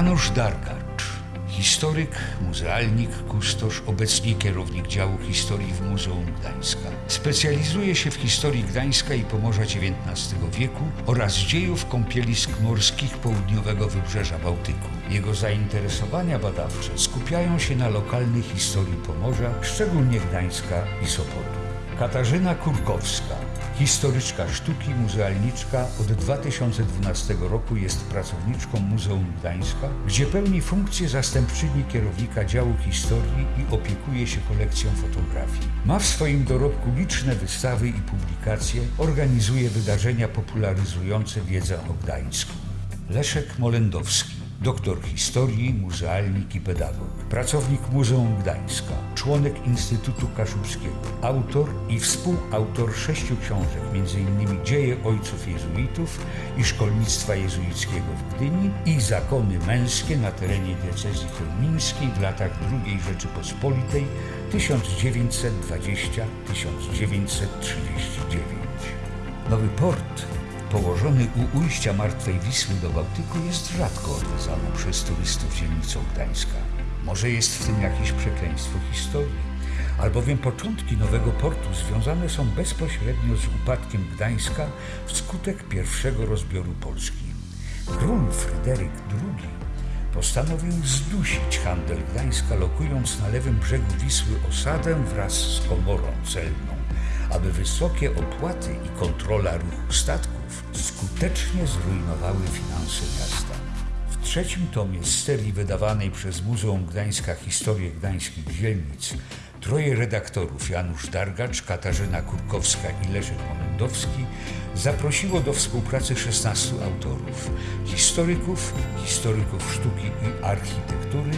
Janusz Dargacz, historyk, muzealnik, kustosz, obecnie kierownik działu historii w Muzeum Gdańska. Specjalizuje się w historii Gdańska i Pomorza XIX wieku oraz dziejów kąpielisk morskich południowego wybrzeża Bałtyku. Jego zainteresowania badawcze skupiają się na lokalnej historii Pomorza, szczególnie Gdańska i Sopotu. Katarzyna Kurkowska, historyczka sztuki, muzealniczka, od 2012 roku jest pracowniczką Muzeum Gdańska, gdzie pełni funkcję zastępczyni kierownika działu historii i opiekuje się kolekcją fotografii. Ma w swoim dorobku liczne wystawy i publikacje, organizuje wydarzenia popularyzujące wiedzę o Gdańsku. Leszek Molendowski, doktor historii, muzealnik i pedagog, pracownik Muzeum Gdańska, członek Instytutu Kaszubskiego, autor i współautor sześciu książek, m.in. Dzieje Ojców Jezuitów i Szkolnictwa Jezuickiego w Gdyni i Zakony Męskie na terenie diecezji chełmińskiej w latach II Rzeczypospolitej 1920-1939. Nowy port położony u ujścia Martwej Wisły do Bałtyku jest rzadko odwiedzaną przez turystów dzielnicą Gdańska. Może jest w tym jakieś przekleństwo historii, albowiem początki nowego portu związane są bezpośrednio z upadkiem Gdańska wskutek pierwszego rozbioru Polski. Król Fryderyk II postanowił zdusić handel Gdańska, lokując na lewym brzegu Wisły osadę wraz z komorą celną, aby wysokie opłaty i kontrola ruchu statków skutecznie zrujnowały finanse miasta. W trzecim tomie serii wydawanej przez Muzeum Gdańska Historię Gdańskich Dzielnic troje redaktorów Janusz Dargacz, Katarzyna Kurkowska i Leszek Molendowski zaprosiło do współpracy 16 autorów, historyków, historyków sztuki i architektury,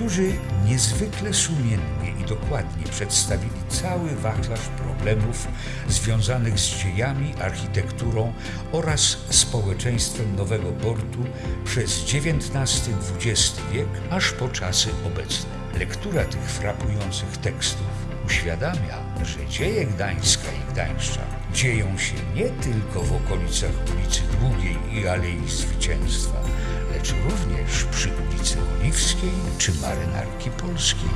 którzy niezwykle sumiennie i dokładnie przedstawili cały wachlarz problemów związanych z dziejami, architekturą oraz społeczeństwem nowego portu przez XIX-XX wiek aż po czasy obecne. Lektura tych frapujących tekstów uświadamia, że dzieje Gdańska i Gdańszczan dzieją się nie tylko w okolicach ulicy Długiej i Alei Zwycięstwa, lecz również przy ulicy Oliwskiej czy Marynarki Polskiej.